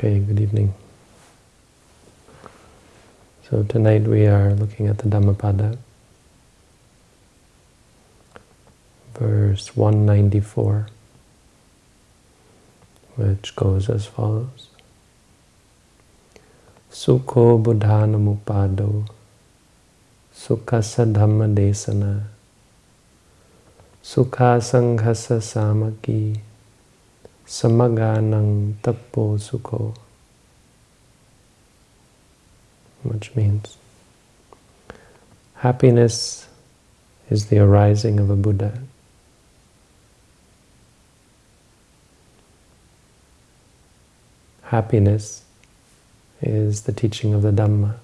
Okay, good evening. So tonight we are looking at the Dhammapada, verse 194, which goes as follows. Sukho buddhanamupado, sukhasa dhamma desana, sukha sanghasa samaki, samaganang tapo sukho, which means happiness is the arising of a Buddha. Happiness is the teaching of the Dhamma.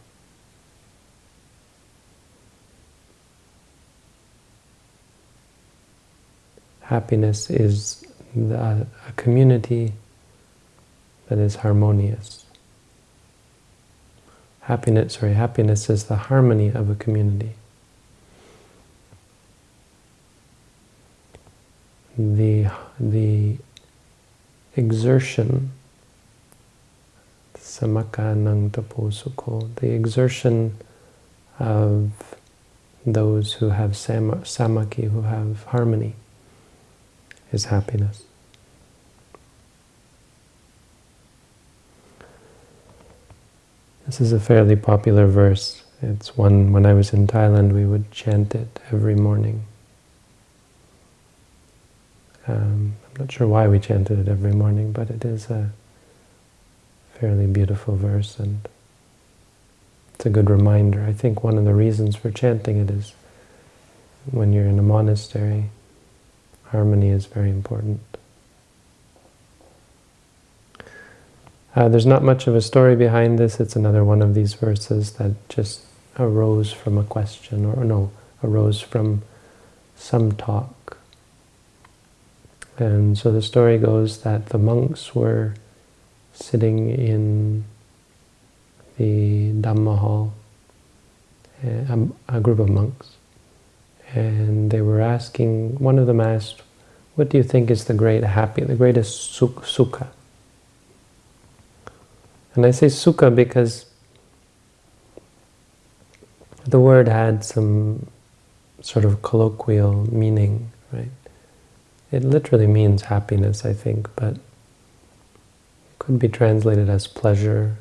Happiness is Uh, a community that is harmonious. Happiness, sorry, happiness is the harmony of a community. The, the exertion, samaka nang tapo the exertion of those who have sam samaki, who have harmony, is happiness. This is a fairly popular verse. It's one, when I was in Thailand, we would chant it every morning. Um, I'm not sure why we chanted it every morning, but it is a fairly beautiful verse and it's a good reminder. I think one of the reasons for chanting it is when you're in a monastery, harmony is very important. Uh, there's not much of a story behind this. It's another one of these verses that just arose from a question, or no, arose from some talk. And so the story goes that the monks were sitting in the Dhamma hall, a, a group of monks, and they were asking, one of them asked, what do you think is the great happy, the greatest sukha? And I say sukha because the word had some sort of colloquial meaning, right? It literally means happiness, I think, but could be translated as pleasure.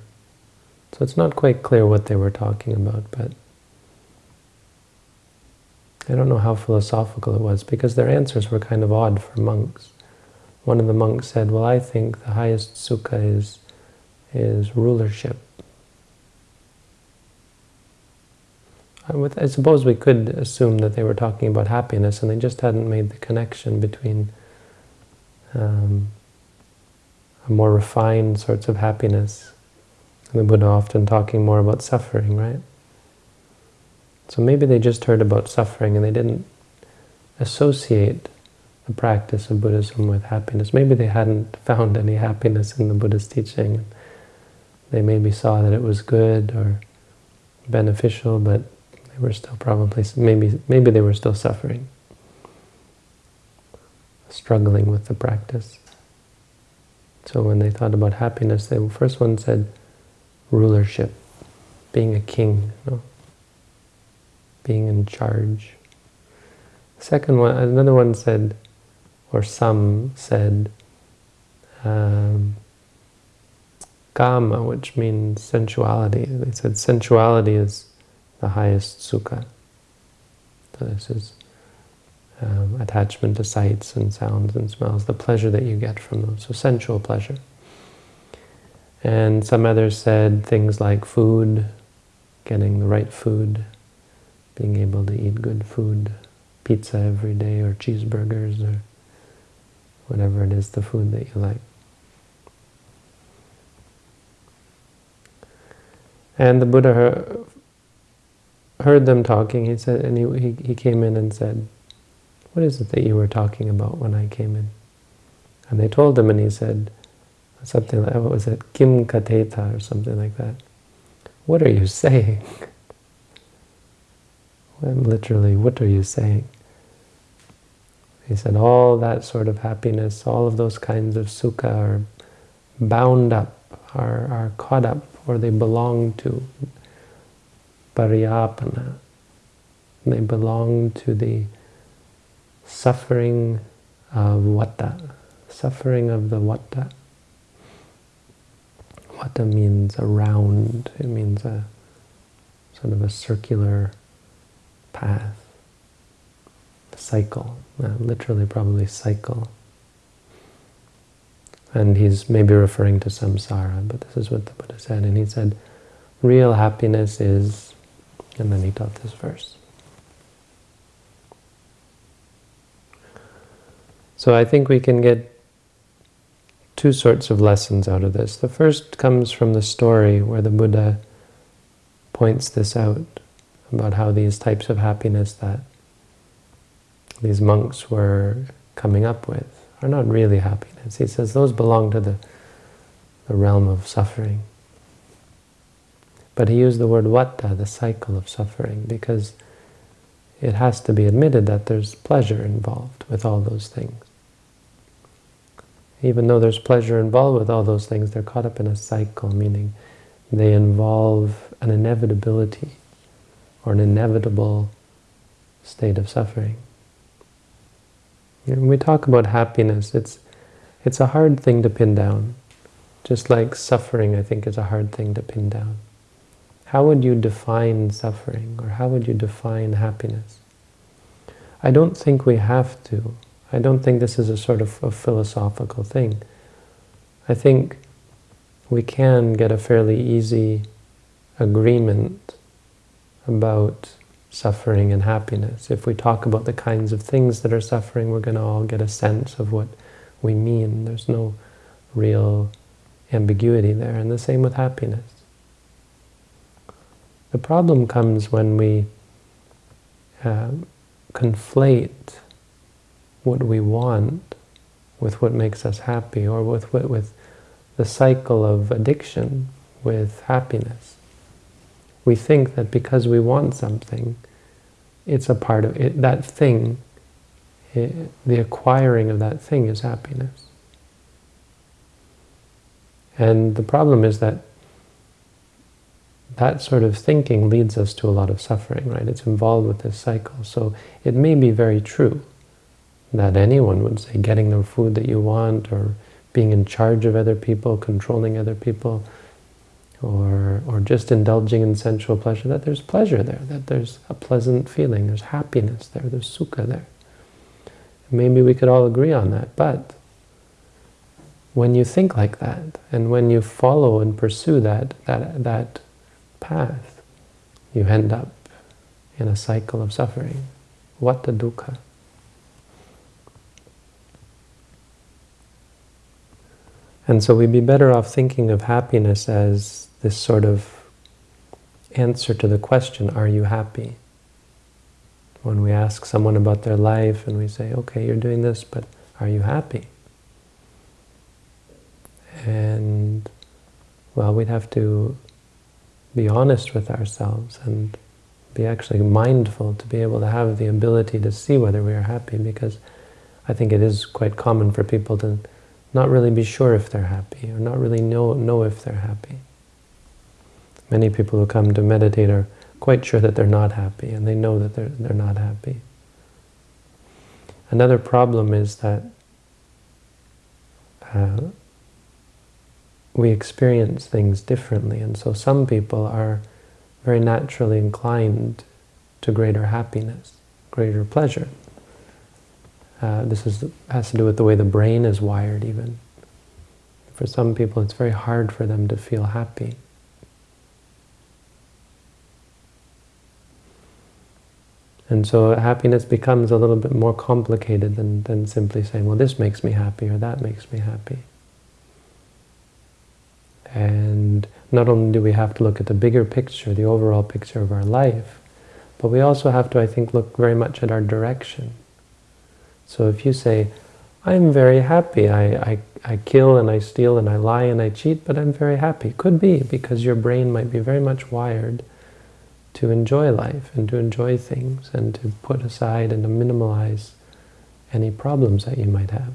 So it's not quite clear what they were talking about, but I don't know how philosophical it was, because their answers were kind of odd for monks. One of the monks said, well, I think the highest sukha is is rulership. I suppose we could assume that they were talking about happiness and they just hadn't made the connection between um, a more refined sorts of happiness. And the Buddha often talking more about suffering, right? So maybe they just heard about suffering and they didn't associate the practice of Buddhism with happiness. Maybe they hadn't found any happiness in the Buddha's teaching. They maybe saw that it was good or beneficial, but they were still probably, maybe, maybe they were still suffering, struggling with the practice. So when they thought about happiness, the first one said rulership, being a king, you know, being in charge. Second one, another one said, or some said, um, kama, which means sensuality. They said sensuality is the highest sukha. So this is um, attachment to sights and sounds and smells, the pleasure that you get from them. So sensual pleasure. And some others said things like food, getting the right food, being able to eat good food, pizza every day or cheeseburgers or whatever it is, the food that you like. And the Buddha heard them talking. He said, and he, he, he came in and said, what is it that you were talking about when I came in? And they told him, and he said, something like, what was it, Kim Kateta or something like that. What are you saying? Literally, what are you saying? He said, all that sort of happiness, all of those kinds of sukha are bound up, are, are caught up or they belong to pariyapana. They belong to the suffering of vata, suffering of the vata. Vata means around, it means a sort of a circular path, a cycle, uh, literally probably cycle. And he's maybe referring to samsara, but this is what the Buddha said. And he said, real happiness is, and then he taught this verse. So I think we can get two sorts of lessons out of this. The first comes from the story where the Buddha points this out, about how these types of happiness that these monks were coming up with are not really happiness. He says those belong to the, the realm of suffering. But he used the word vata, the cycle of suffering, because it has to be admitted that there's pleasure involved with all those things. Even though there's pleasure involved with all those things, they're caught up in a cycle, meaning they involve an inevitability or an inevitable state of suffering. When we talk about happiness, it's, it's a hard thing to pin down. Just like suffering, I think, is a hard thing to pin down. How would you define suffering, or how would you define happiness? I don't think we have to. I don't think this is a sort of a philosophical thing. I think we can get a fairly easy agreement about suffering and happiness. If we talk about the kinds of things that are suffering, we're going to all get a sense of what we mean. There's no real ambiguity there. And the same with happiness. The problem comes when we uh, conflate what we want with what makes us happy, or with, with, with the cycle of addiction with happiness. We think that because we want something, it's a part of it, that thing, it, the acquiring of that thing is happiness. And the problem is that that sort of thinking leads us to a lot of suffering, right? It's involved with this cycle. So it may be very true that anyone would say getting the food that you want or being in charge of other people, controlling other people, or, or just indulging in sensual pleasure, that there's pleasure there, that there's a pleasant feeling, there's happiness there, there's sukha there. Maybe we could all agree on that, but when you think like that, and when you follow and pursue that, that, that path, you end up in a cycle of suffering. What the dukkha? And so we'd be better off thinking of happiness as this sort of answer to the question, are you happy? When we ask someone about their life and we say, okay, you're doing this, but are you happy? And, well, we'd have to be honest with ourselves and be actually mindful to be able to have the ability to see whether we are happy because I think it is quite common for people to not really be sure if they're happy, or not really know, know if they're happy. Many people who come to meditate are quite sure that they're not happy, and they know that they're, they're not happy. Another problem is that uh, we experience things differently, and so some people are very naturally inclined to greater happiness, greater pleasure. Uh, this is, has to do with the way the brain is wired even. For some people it's very hard for them to feel happy. And so happiness becomes a little bit more complicated than, than simply saying, well, this makes me happy or that makes me happy. And not only do we have to look at the bigger picture, the overall picture of our life, but we also have to, I think, look very much at our direction. So if you say, I'm very happy, I, I, I kill and I steal and I lie and I cheat, but I'm very happy. Could be, because your brain might be very much wired to enjoy life and to enjoy things and to put aside and to minimalize any problems that you might have.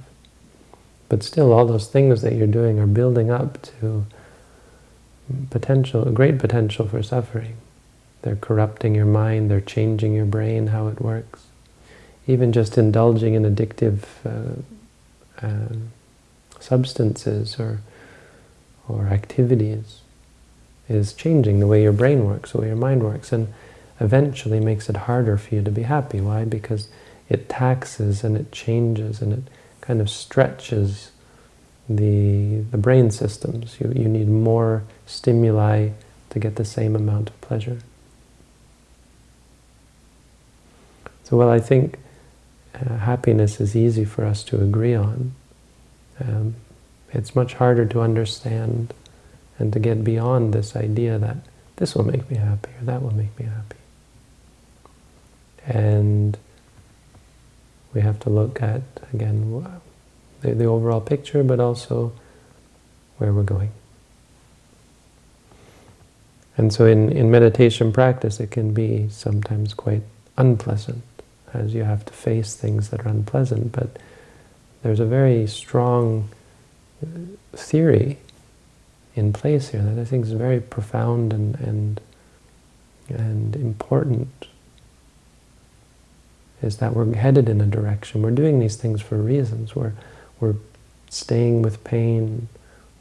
But still, all those things that you're doing are building up to potential, great potential for suffering. They're corrupting your mind, they're changing your brain, how it works. Even just indulging in addictive uh, uh, substances or, or activities is changing the way your brain works, the way your mind works, and eventually makes it harder for you to be happy. Why? Because it taxes and it changes and it kind of stretches the, the brain systems. You, you need more stimuli to get the same amount of pleasure. So while I think uh, happiness is easy for us to agree on, um, it's much harder to understand and to get beyond this idea that this will make me happy or that will make me happy. And we have to look at, again, the, the overall picture, but also where we're going. And so in, in meditation practice, it can be sometimes quite unpleasant, as you have to face things that are unpleasant, but there's a very strong uh, theory in place here that I think is very profound and, and, and important is that we're headed in a direction. We're doing these things for reasons. We're, we're staying with pain.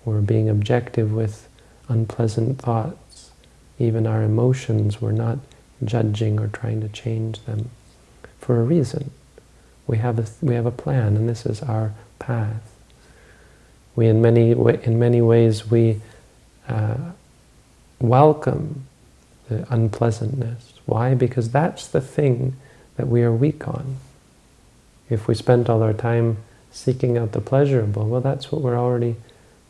We're being objective with unpleasant thoughts. Even our emotions, we're not judging or trying to change them for a reason. We have a, we have a plan, and this is our path. We, in many, in many ways, we uh, welcome the unpleasantness. Why? Because that's the thing that we are weak on. If we spent all our time seeking out the pleasurable, well, that's what we're already,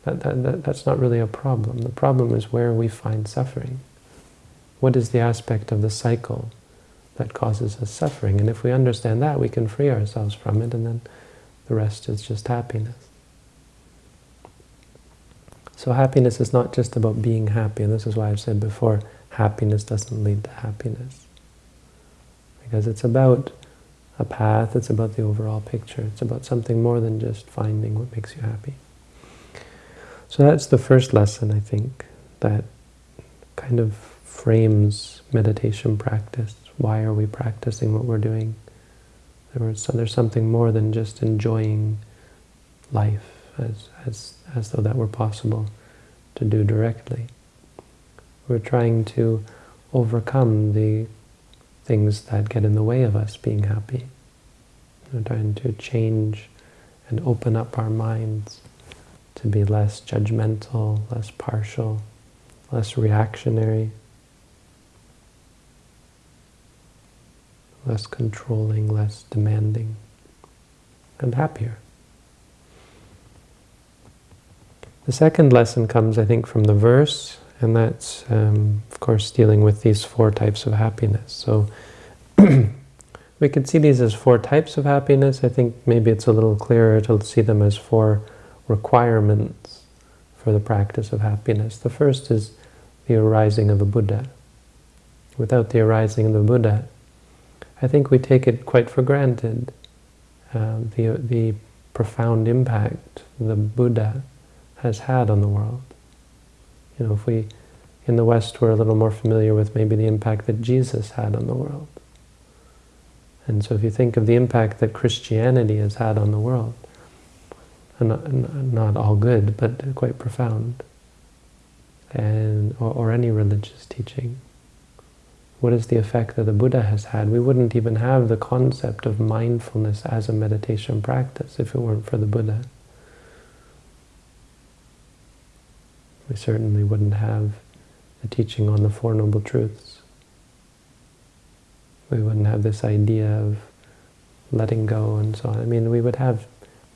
that, that, that, that's not really a problem. The problem is where we find suffering. What is the aspect of the cycle that causes us suffering? And if we understand that, we can free ourselves from it, and then the rest is just happiness. So happiness is not just about being happy, and this is why I've said before, happiness doesn't lead to happiness because it's about a path, it's about the overall picture, it's about something more than just finding what makes you happy. So that's the first lesson, I think, that kind of frames meditation practice. Why are we practicing what we're doing? So there's something more than just enjoying life as, as, as though that were possible to do directly. We're trying to overcome the things that get in the way of us being happy. We're trying to change and open up our minds to be less judgmental, less partial, less reactionary, less controlling, less demanding, and happier. The second lesson comes, I think, from the verse and that's, um, of course, dealing with these four types of happiness. So we could see these as four types of happiness. I think maybe it's a little clearer to see them as four requirements for the practice of happiness. The first is the arising of a Buddha. Without the arising of the Buddha, I think we take it quite for granted, uh, the, the profound impact the Buddha has had on the world. You know, if we, in the West, we're a little more familiar with maybe the impact that Jesus had on the world. And so if you think of the impact that Christianity has had on the world, not, not all good, but quite profound, and or, or any religious teaching, what is the effect that the Buddha has had? We wouldn't even have the concept of mindfulness as a meditation practice if it weren't for the Buddha. We certainly wouldn't have the teaching on the Four Noble Truths. We wouldn't have this idea of letting go and so on. I mean, we would have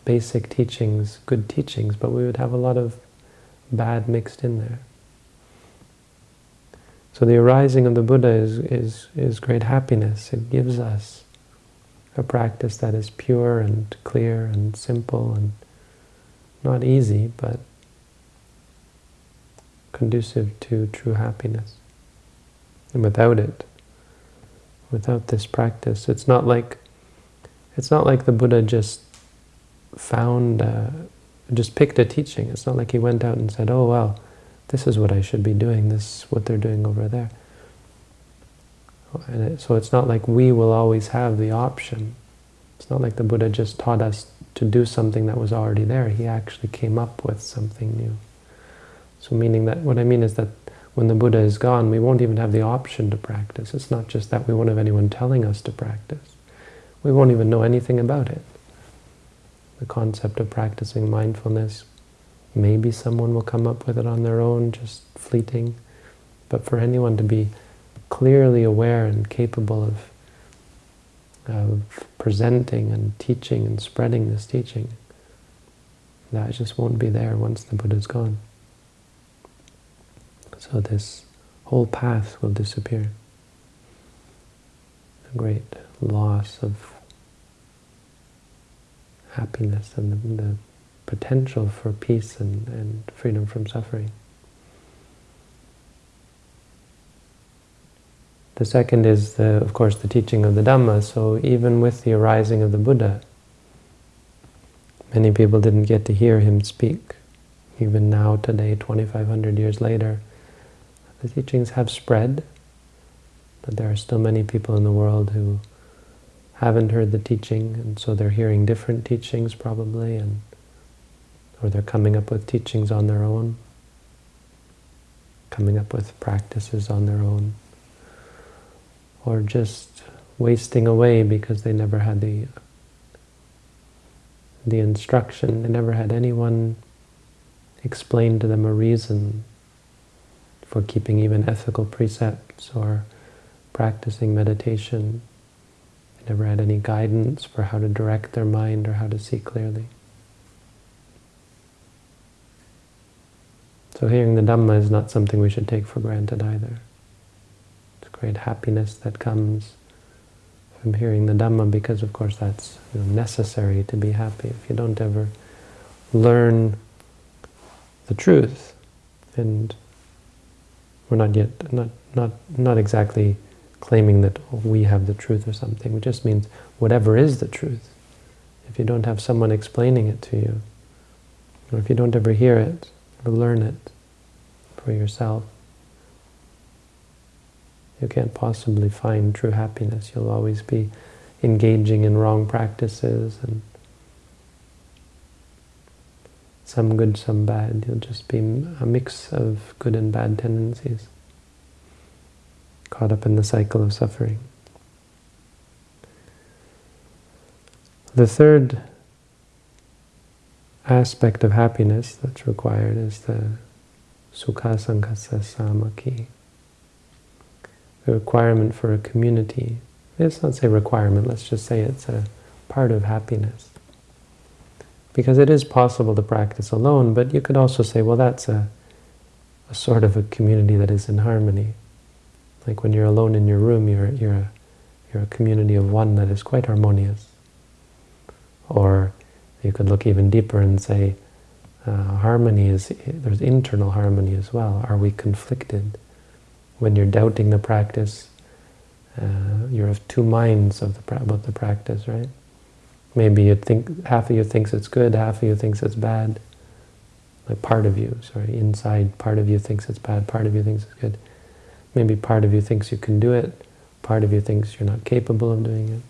basic teachings, good teachings, but we would have a lot of bad mixed in there. So the arising of the Buddha is, is, is great happiness. It gives us a practice that is pure and clear and simple and not easy, but conducive to true happiness. And without it, without this practice, it's not like it's not like the Buddha just found, uh, just picked a teaching. It's not like he went out and said, oh, well, this is what I should be doing, this is what they're doing over there. And it, so it's not like we will always have the option. It's not like the Buddha just taught us to do something that was already there. He actually came up with something new. So meaning that, what I mean is that when the Buddha is gone, we won't even have the option to practice. It's not just that we won't have anyone telling us to practice. We won't even know anything about it. The concept of practicing mindfulness, maybe someone will come up with it on their own, just fleeting. But for anyone to be clearly aware and capable of, of presenting and teaching and spreading this teaching, that just won't be there once the Buddha's gone. So this whole path will disappear. A great loss of happiness and the, the potential for peace and, and freedom from suffering. The second is, the, of course, the teaching of the Dhamma. So even with the arising of the Buddha, many people didn't get to hear him speak. Even now, today, 2,500 years later, the teachings have spread, but there are still many people in the world who haven't heard the teaching, and so they're hearing different teachings probably, and or they're coming up with teachings on their own, coming up with practices on their own, or just wasting away because they never had the the instruction, they never had anyone explain to them a reason for keeping even ethical precepts or practicing meditation. They never had any guidance for how to direct their mind or how to see clearly. So hearing the Dhamma is not something we should take for granted either. It's great happiness that comes from hearing the Dhamma because of course that's you know, necessary to be happy. If you don't ever learn the truth and we're not yet, not, not, not exactly claiming that we have the truth or something. It just means whatever is the truth. If you don't have someone explaining it to you, or if you don't ever hear it or learn it for yourself, you can't possibly find true happiness. You'll always be engaging in wrong practices and some good, some bad. You'll just be a mix of good and bad tendencies, caught up in the cycle of suffering. The third aspect of happiness that's required is the sukha sanghassa samaki, the requirement for a community. Let's not say requirement, let's just say it's a part of happiness. Because it is possible to practice alone, but you could also say, well, that's a, a sort of a community that is in harmony. Like when you're alone in your room, you're, you're, a, you're a community of one that is quite harmonious. Or you could look even deeper and say, uh, harmony is, there's internal harmony as well. Are we conflicted? When you're doubting the practice, uh, you're of two minds of the, about the practice, right? Maybe you think half of you thinks it's good, half of you thinks it's bad. Like part of you, sorry, inside part of you thinks it's bad, part of you thinks it's good. Maybe part of you thinks you can do it, part of you thinks you're not capable of doing it.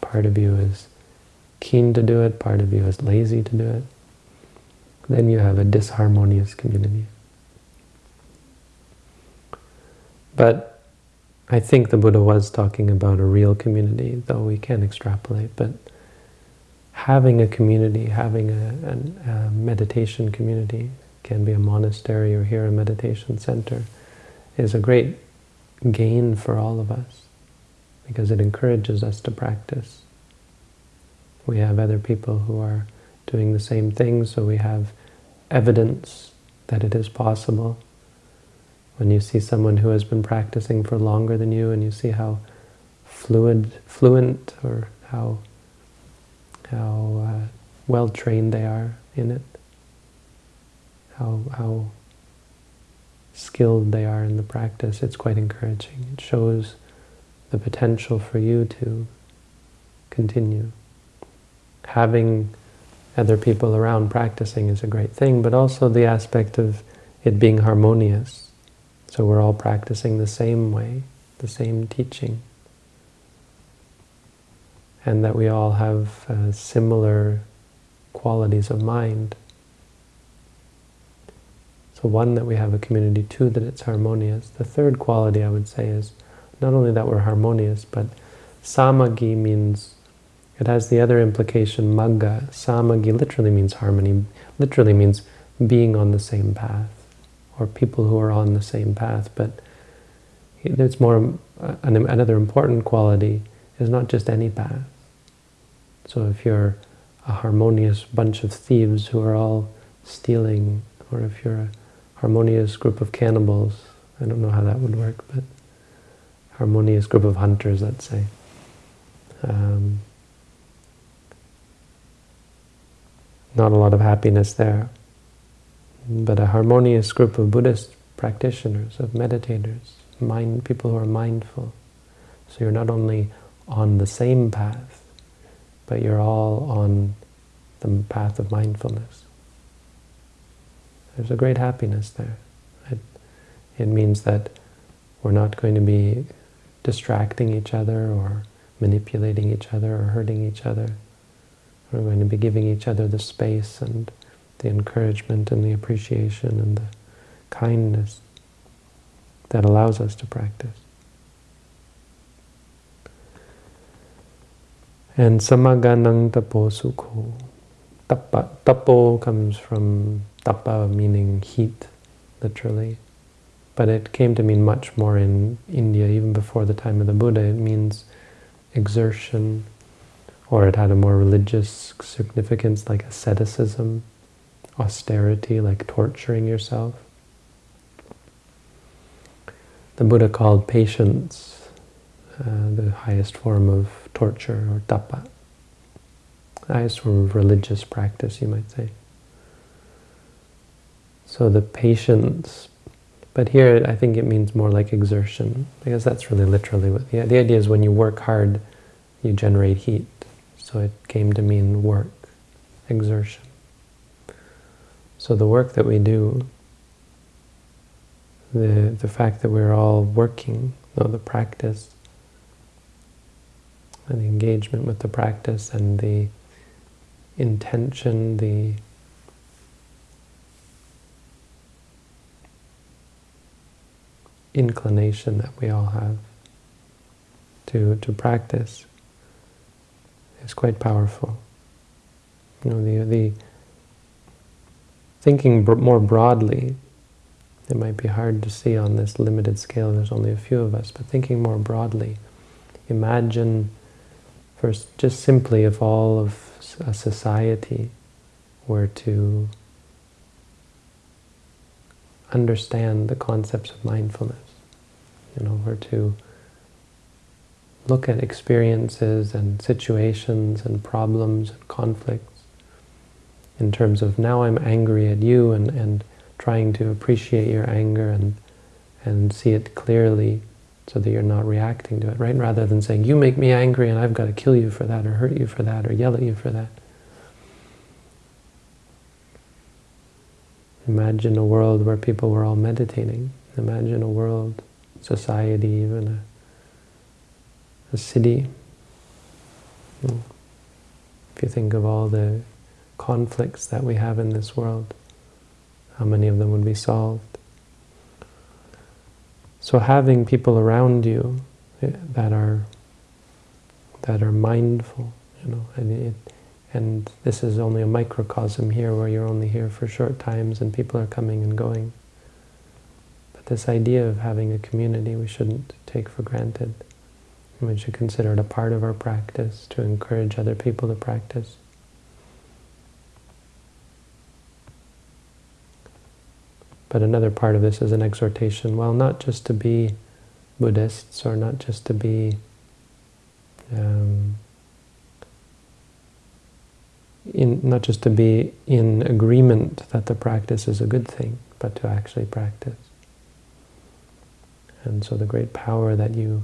Part of you is keen to do it, part of you is lazy to do it. Then you have a disharmonious community. But I think the Buddha was talking about a real community, though we can extrapolate, but having a community, having a, a, a, meditation community, can be a monastery or here a meditation center, is a great gain for all of us, because it encourages us to practice. We have other people who are doing the same thing, so we have evidence that it is possible when you see someone who has been practicing for longer than you and you see how fluid, fluent or how, how uh, well trained they are in it, how, how skilled they are in the practice, it's quite encouraging. It shows the potential for you to continue. Having other people around practicing is a great thing, but also the aspect of it being harmonious. So we're all practicing the same way, the same teaching. And that we all have uh, similar qualities of mind. So one, that we have a community. Two, that it's harmonious. The third quality I would say is not only that we're harmonious, but samagi means, it has the other implication, magga. Samagi literally means harmony, literally means being on the same path, or people who are on the same path. But there's more, another important quality is not just any path. So if you're a harmonious bunch of thieves who are all stealing, or if you're a harmonious group of cannibals, I don't know how that would work, but harmonious group of hunters, let's say. Um, not a lot of happiness there. But a harmonious group of Buddhist practitioners, of meditators, mind people who are mindful. So you're not only on the same path, but you're all on the path of mindfulness. There's a great happiness there. It, it means that we're not going to be distracting each other or manipulating each other or hurting each other. We're going to be giving each other the space and the encouragement and the appreciation and the kindness that allows us to practice. And samaganang tapo sukho. Tapa, tapo comes from tapa meaning heat, literally. But it came to mean much more in India, even before the time of the Buddha. It means exertion, or it had a more religious significance like asceticism, austerity, like torturing yourself. The Buddha called patience uh, the highest form of torture, or tapa. The highest form of religious practice, you might say. So the patience but here, I think it means more like exertion, because that's really literally what the, the idea is when you work hard, you generate heat. So it came to mean work, exertion. So the work that we do, the, the fact that we're all working, know, the practice, and the engagement with the practice and the intention, the inclination that we all have to, to practice is quite powerful. You know, the, the thinking more broadly, it might be hard to see on this limited scale, there's only a few of us, but thinking more broadly, imagine first just simply if all of a society were to understand the concepts of mindfulness you know, or to look at experiences and situations and problems and conflicts in terms of now I'm angry at you and, and trying to appreciate your anger and, and see it clearly so that you're not reacting to it, right? Rather than saying, you make me angry and I've got to kill you for that or hurt you for that or yell at you for that. Imagine a world where people were all meditating. Imagine a world society, even a, a city. If you think of all the conflicts that we have in this world, how many of them would be solved? So having people around you eh, that are that are mindful, you know, and, it, and this is only a microcosm here where you're only here for short times and people are coming and going But this idea of having a community we shouldn't take for granted. We should consider it a part of our practice to encourage other people to practice. But another part of this is an exhortation, well, not just to be Buddhists or not just to be um, in, not just to be in agreement that the practice is a good thing, but to actually practice. And so the great power that you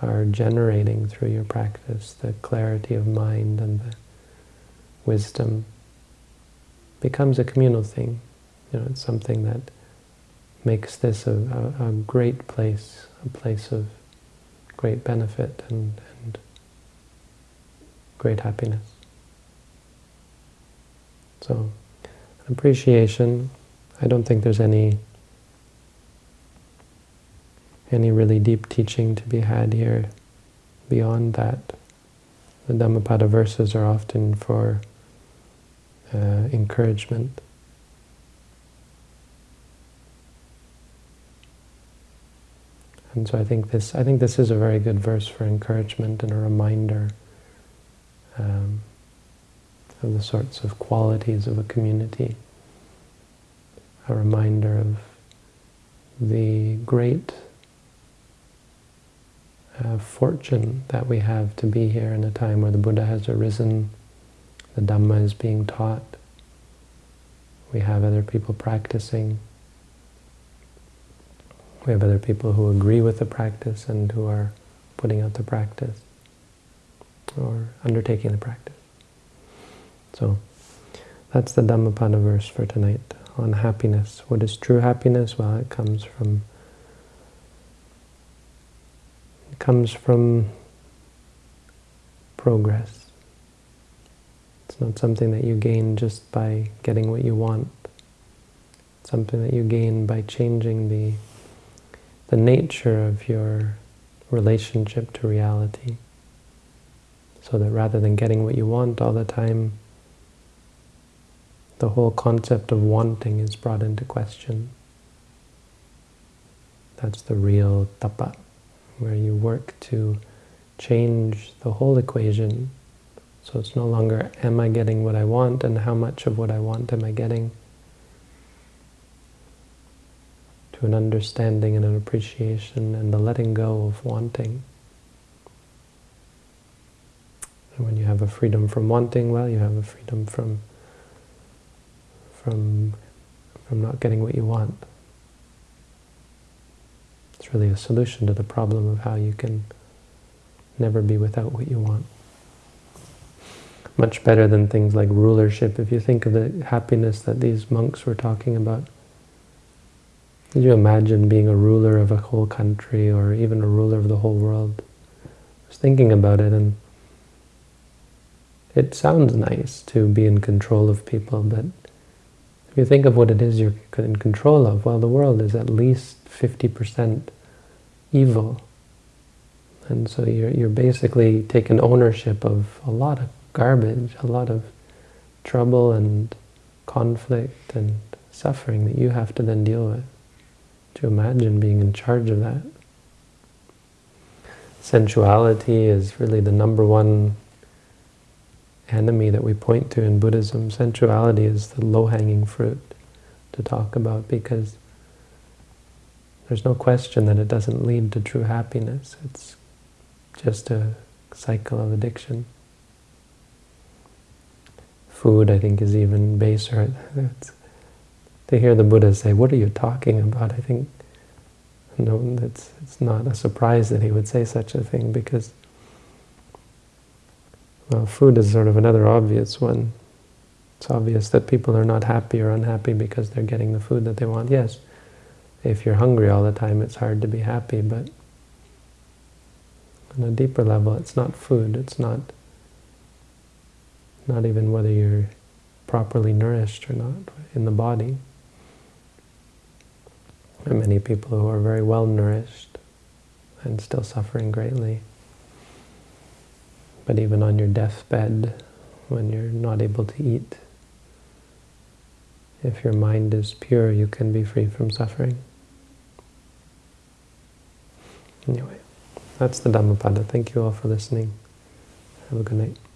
are generating through your practice, the clarity of mind and the wisdom becomes a communal thing. You know, it's something that makes this a, a, a great place, a place of great benefit and, and great happiness. So, appreciation, I don't think there's any any really deep teaching to be had here beyond that. The Dhammapada verses are often for uh, encouragement. And so I think this I think this is a very good verse for encouragement and a reminder um, of the sorts of qualities of a community. A reminder of the great uh, fortune that we have to be here in a time where the Buddha has arisen, the Dhamma is being taught, we have other people practicing, we have other people who agree with the practice and who are putting out the practice or undertaking the practice. So that's the Dhammapada verse for tonight on happiness. What is true happiness? Well, it comes from it comes from progress. It's not something that you gain just by getting what you want. It's something that you gain by changing the the nature of your relationship to reality. So that rather than getting what you want all the time, the whole concept of wanting is brought into question. That's the real tapa, where you work to change the whole equation. So it's no longer, am I getting what I want, and how much of what I want am I getting? To an understanding and an appreciation and the letting go of wanting. And when you have a freedom from wanting, well, you have a freedom from from, from not getting what you want. It's really a solution to the problem of how you can never be without what you want. Much better than things like rulership. If you think of the happiness that these monks were talking about, could you imagine being a ruler of a whole country or even a ruler of the whole world? I was thinking about it and it sounds nice to be in control of people, but if you think of what it is you're in control of, well, the world is at least 50% evil. And so you're, you're basically taking ownership of a lot of garbage, a lot of trouble and conflict and suffering that you have to then deal with. To imagine being in charge of that. Sensuality is really the number one enemy that we point to in Buddhism. Sensuality is the low-hanging fruit to talk about because there's no question that it doesn't lead to true happiness. It's just a cycle of addiction. Food, I think, is even baser. It's, to hear the Buddha say, what are you talking about? I think no, it's, it's not a surprise that he would say such a thing because well, food is sort of another obvious one. It's obvious that people are not happy or unhappy because they're getting the food that they want. Yes, if you're hungry all the time, it's hard to be happy, but on a deeper level, it's not food. It's not, not even whether you're properly nourished or not in the body. Are many people who are very well nourished and still suffering greatly. But even on your deathbed, when you're not able to eat, if your mind is pure, you can be free from suffering. Anyway, that's the Dhammapada. Thank you all for listening. Have a good night.